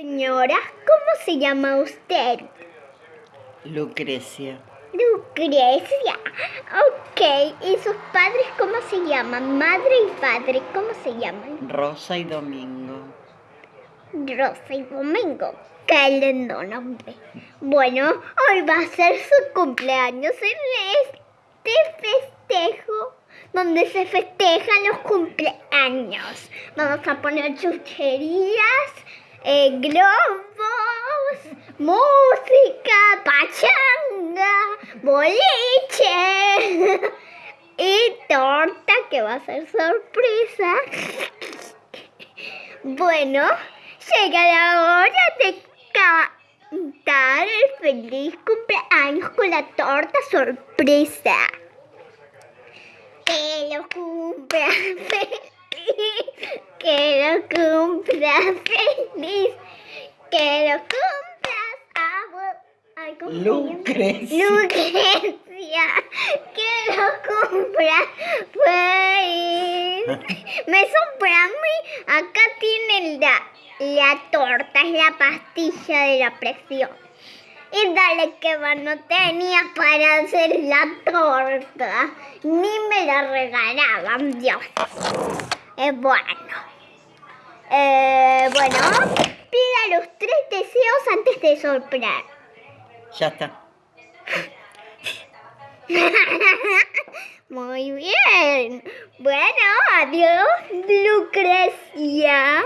Señora, ¿cómo se llama usted? Lucrecia. Lucrecia. Ok, ¿y sus padres cómo se llaman? Madre y padre, ¿cómo se llaman? Rosa y Domingo. Rosa y Domingo. Qué lindo nombre. Bueno, hoy va a ser su cumpleaños en este festejo donde se festejan los cumpleaños. Vamos a poner chucherías, eh, globos, música, pachanga, boliche y torta que va a ser sorpresa. Bueno, llega la hora de cantar el feliz cumpleaños con la torta sorpresa. Que lo cumpla feliz, que lo cumpla feliz, que lo cumplas. Lucrecia. Lucrecia, que lo cumpla feliz. Me mí. Acá tiene la, la torta, es la pastilla de la presión. Y dale que no tenía para hacer la torta. Ni me la regalaban, Dios. Eh, bueno. Eh, bueno, pida los tres deseos antes de soplar. Ya está. Muy bien. Bueno, adiós, Lucrecia.